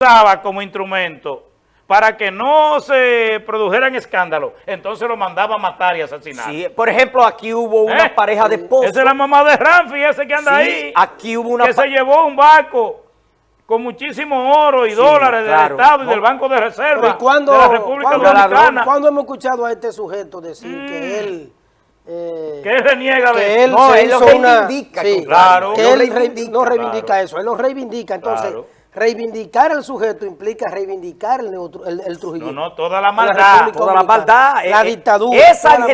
usaba como instrumento para que no se produjeran escándalos, entonces lo mandaba a matar y asesinar. Sí, por ejemplo, aquí hubo una ¿Eh? pareja de esposos. Esa es la mamá de Ramfi, ese que anda Sí, ahí. aquí hubo una que se llevó un barco con muchísimo oro y Sí, dólares claro. del Estado y No. del Banco de Reserva Pero ¿y cuándo, de la República cuándo- Dominicana, cuándo hemos escuchado a este sujeto decir Mm. que él... eh, que él reniega de que él No, se él lo una... reivindica, sí, claro. que él reivindica, no reivindica claro. eso, él lo reivindica. Entonces, Claro. Reivindicar al sujeto implica reivindicar el, neutro- el, el trujillismo. No, no, toda la maldad, toda la maldad, La eh, eh, dictadura.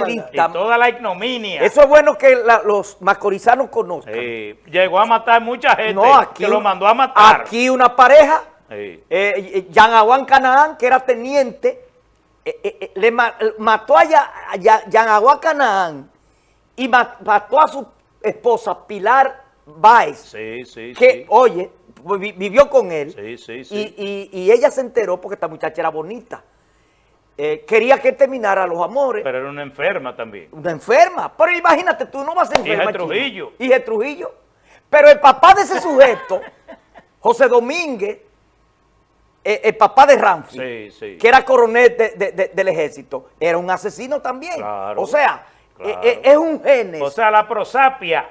y maldad. toda la ignominia. Eso es bueno que la- los macorizanos conozcan. Sí, llegó a matar mucha gente no, aquí, que lo mandó a matar. Aquí una pareja, Sí. eh, eh, Jean Aguán Canaán, que era teniente, eh, eh, eh, le ma- eh, mató a Ya- a Ya- Jean Aguán Canaán y ma- mató a su esposa Pilar Báez, Sí, sí, que, sí. oye, vivió con él. Sí, sí, sí. Y, y- y ella se enteró porque esta muchacha era bonita. Eh, quería que terminara los amores. Pero era una enferma también. Una enferma. Pero imagínate, tú no vas a enferma. Hija. Trujillo. Hija de Trujillo. Pero el papá de ese sujeto, José Domínguez, eh, el papá de Ramfi, que era coronel de- de- de- del ejército, era un asesino también. Claro, o sea, claro. eh, es un genes. O sea, la prosapia.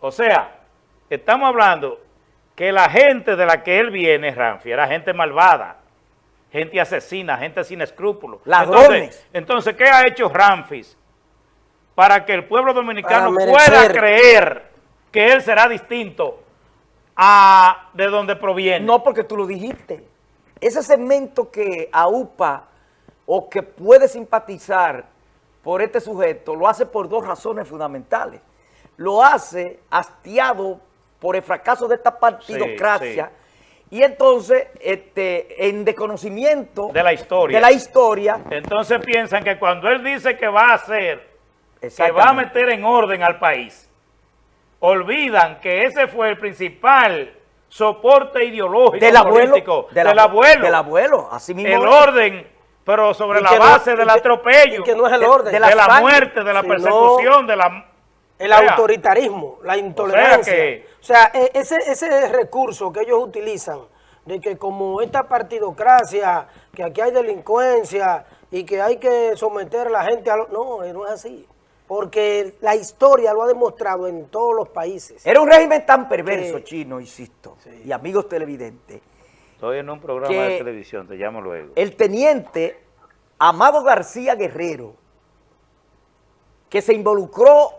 O sea, estamos hablando que la gente de la que él viene, Ramfi, era gente malvada, gente asesina, gente sin escrúpulos. Ladrones. Entonces, entonces, ¿qué ha hecho Ramfis para que el pueblo dominicano pueda creer que él será distinto a de donde proviene? No porque tú lo dijiste. Ese segmento que aupa o que puede simpatizar por este sujeto lo hace por dos razones fundamentales. Lo hace hastiado por el fracaso de esta partidocracia. Y entonces este, en desconocimiento De la historia. de la historia, Entonces piensan que cuando él dice que va a hacer, que va a meter en orden al país, olvidan que ese fue el principal soporte ideológico del abuelo, político del, del abue- abuelo, del abuelo, así mismo el orden, pero sobre la no- base del atropello, que no es el de- orden. de de la la, sangre, muerte, de la sino persecución, de la... El o sea, autoritarismo, la intolerancia. que- O sea, e- ese, ese recurso que ellos utilizan, de que como esta partidocracia, que aquí hay delincuencia y que hay que someter a la gente a... lo- No, eh, no es así. Porque la historia lo ha demostrado en todos los países. Era un régimen tan perverso, chino, insisto, y amigos televidentes. Estoy en un programa de televisión, te llamo luego. El teniente Amado García Guerrero, que se involucró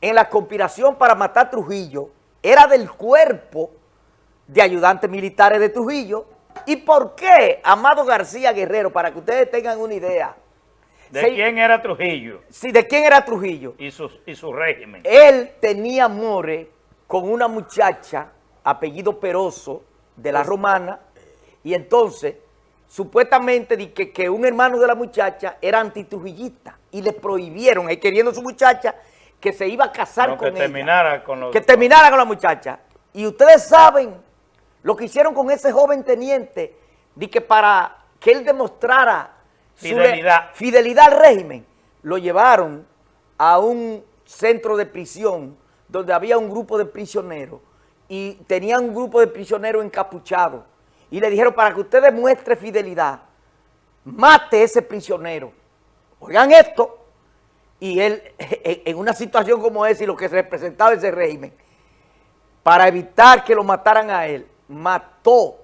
en la conspiración para matar a Trujillo, era del cuerpo de ayudantes militares de Trujillo. ¿Y por qué Amado García Guerrero? Para que ustedes tengan una idea. ¿De Se- quién era Trujillo Sí, ¿De quién era Trujillo? y su, y su régimen? Él tenía amores con una muchacha, apellido Peroso, de la Romana, y entonces, supuestamente, di que, que un hermano de la muchacha era antitrujillista, y le prohibieron, él queriendo su muchacha, que se iba a casar No, con que ella. terminara con los... Que terminara con la muchacha. Y ustedes saben lo que hicieron con ese joven teniente, de que para que él demostrara su Fidelidad. fidelidad al régimen, lo llevaron a un centro de prisión donde había un grupo de prisioneros y tenían un grupo de prisioneros encapuchados y le dijeron para que usted demuestre fidelidad, mate ese prisionero. Oigan esto, y él en una situación como esa y lo que representaba ese régimen, para evitar que lo mataran a él, mató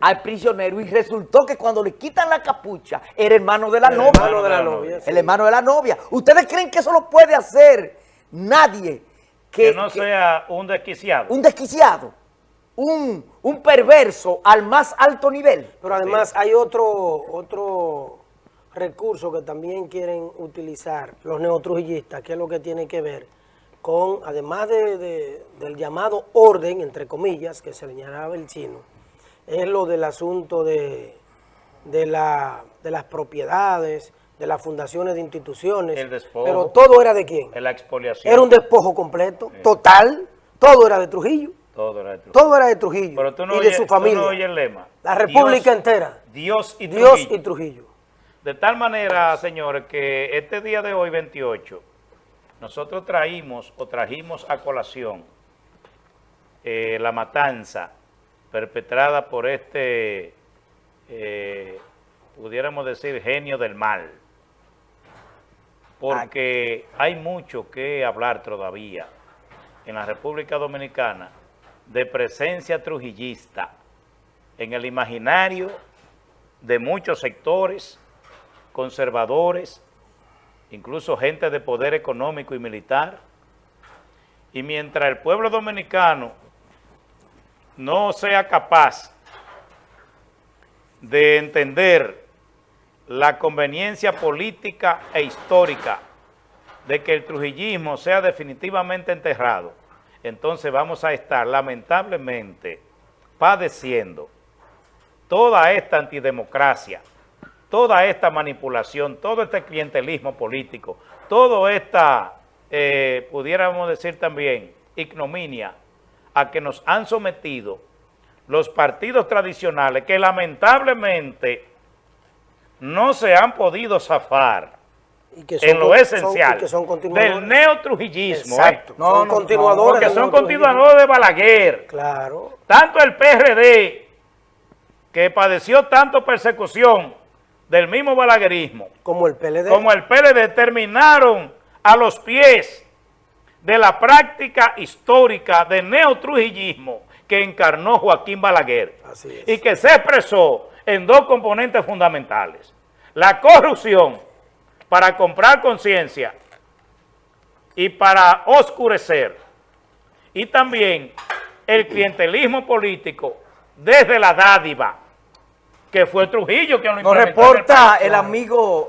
al prisionero y resultó que cuando le quitan la capucha, era hermano de la El novia. hermano de la novia, sí. El hermano de la novia. ¿Ustedes creen que eso lo puede hacer nadie? Que, que no que- sea un desquiciado. un desquiciado, un, un perverso al más alto nivel. Pero además hay otro, otro recurso que también quieren utilizar los neotrujillistas, que es lo que tiene que ver con, además de- de- del llamado orden, entre comillas, que señalaba el chino, es lo del asunto de, de, la, de las propiedades, de las fundaciones de instituciones. El despojo. Pero todo era de quién? La expoliación. Era un despojo completo, total, todo era de Trujillo, Todo era de Trujillo. todo era de Trujillo Pero tú no, y oyes, de su tú no familia. oyes el lema. La república Dios- entera. Dios y Dios Trujillo. y Trujillo. De tal manera, señores, que este día de hoy, 28, nosotros traímos o trajimos a colación eh, la matanza perpetrada por este eh, pudiéramos decir, genio del mal. Porque hay mucho que hablar todavía en la República Dominicana de presencia trujillista en el imaginario de muchos sectores conservadores, incluso gente de poder económico y militar. Y mientras el pueblo dominicano no sea capaz de entender la conveniencia política e histórica de que el trujillismo sea definitivamente enterrado, entonces vamos a estar lamentablemente padeciendo toda esta antidemocracia, toda esta manipulación, todo este clientelismo político, toda esta, eh, pudiéramos decir también, ignominia a que nos han sometido los partidos tradicionales que lamentablemente no se han podido zafar Y que son en lo esencial son- y que son continuadores. del neotrujillismo. Exacto. eh, No, son no, continuadores. porque son continuadores de Balaguer. Claro. Tanto el PRD, que padeció tanto persecución del mismo balaguerismo, Como el PLD. como el PLD, terminaron a los pies de la práctica histórica de neotrujillismo que encarnó Joaquín Balaguer Así es. y que se expresó en dos componentes fundamentales. La corrupción para comprar conciencia y para oscurecer. Y también el clientelismo político desde la dádiva, que fue Trujillo quien lo Nos implementó en el reporta el amigo